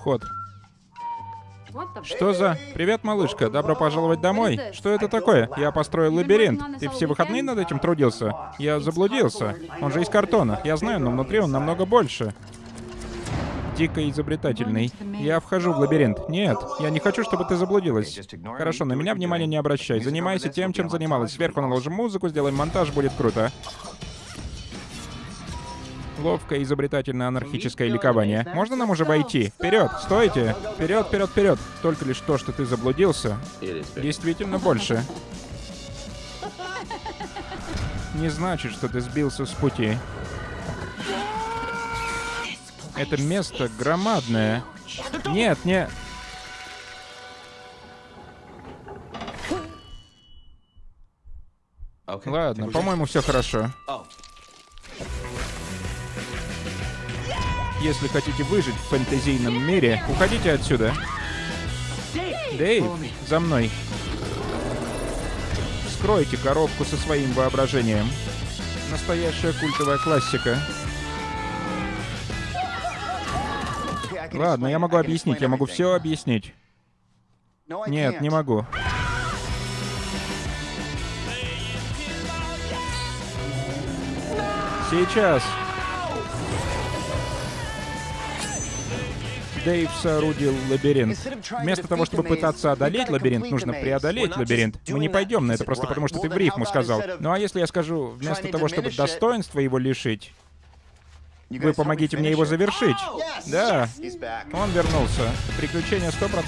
вход. Что за... Привет, малышка. Добро пожаловать домой. Что это такое? Я построил лабиринт. Ты все выходные над этим трудился? Я заблудился. Он же из картона. Я знаю, но внутри он намного больше. Дико изобретательный. Я вхожу в лабиринт. Нет, я не хочу, чтобы ты заблудилась. Хорошо, на меня внимания не обращай. Занимайся тем, чем занималась. Сверху наложим музыку, сделаем монтаж, будет круто. Ловкое, изобретательное, анархическое ликование. Можно нам уже войти? Вперед, стойте! Вперед, вперед, вперед! Только лишь то, что ты заблудился, действительно больше. Не значит, что ты сбился с пути. Это место громадное. Нет, не... Ладно, по-моему, все хорошо. Если хотите выжить в фэнтезийном мире, уходите отсюда. Дэйв, за мной. Скройте коробку со своим воображением. Настоящая культовая классика. Ладно, я могу объяснить, я могу все объяснить. Нет, не могу. Сейчас. Дэйв соорудил лабиринт. Вместо того, чтобы пытаться одолеть лабиринт, нужно преодолеть лабиринт. Мы не пойдем на это просто потому, что ты в рифму сказал. Ну а если я скажу, вместо того, чтобы достоинства его лишить, вы помогите мне его завершить? Да, он вернулся. Приключение 100%.